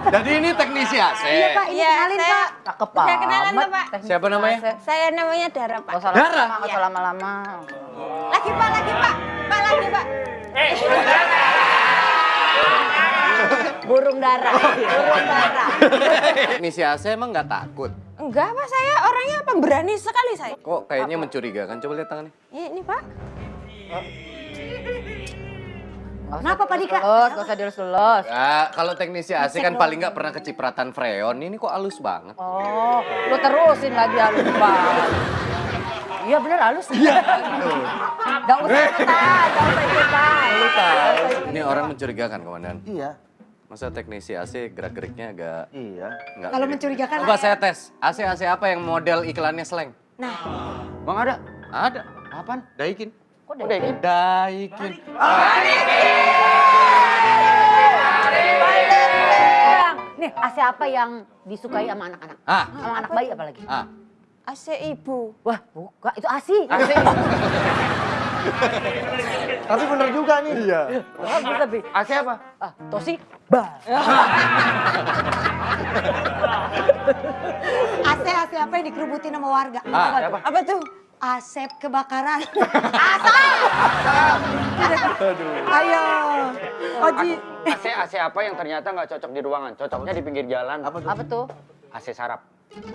Jadi ini teknisi AC. Iya Pak, ini Iya, kenalin saya- Pak. Cakep Saya kenalan Pak. Teknik Siapa namanya? Saya namanya Dara, Pak. Usah Dara? nggak usah lama-lama. Lagi, Pak, lagi, Pak. Pak, lagi, Pak. Burung dara, burung dara. Teknisi AC emang nggak takut? Enggak, Pak. Saya orangnya pemberani sekali saya. Kok kayaknya mencurigakan? Coba lihat tangannya. Ini, ini Pak. Kenapa, Pak Dika? Lulus, gak usah dilus-lulus. Ya, kalau teknisi AC kan paling nggak pernah kecipratan freon. Ini kok halus banget. Oh, lu terusin lagi halus banget. Iya bener halus. Iya. Gak usah ikutan, gak usah ikutan. Lu tahu. Ini orang mencurigakan, Komandan. Iya. Masa teknisi AC gerak-geriknya agak Iya. Kalau mencurigakan, Coba saya tes. AC AC apa yang model iklannya slang? Bang ada? Ada. Apaan? Daikin. Kok Daikin? Daikin. Bang, nih AC apa yang disukai sama anak-anak? Ah. Sama anak bayi apalagi? Ah. AC Ibu. Wah, buka, itu ASI. AC. Tapi bener juga nih. Iya. Bagus tapi. AC apa? Ah, Tosi, bah. AC AC apa yang dikerubutin sama warga? Ah, Siapa? Apa tuh? Asep kebakaran. Ayo. Oji. AC AC apa yang ternyata nggak cocok di ruangan, cocoknya di pinggir jalan. Apa tuh? Apa tuh? AC sarap.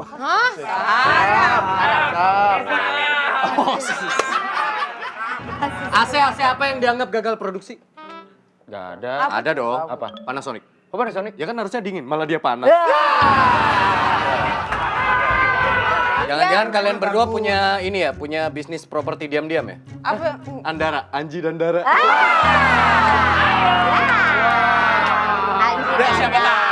Hah? AC AC apa yang dianggap gagal produksi? Nggak ada. Ada dong. Apa? Panasonic. Oh, Panasonic? Ya kan harusnya dingin, malah dia panas. Jangan-jangan kalian berdua punya ini ya, punya bisnis properti diam-diam ya? Apa? Andara, Anji dan Dara. Anjing Udah siapa.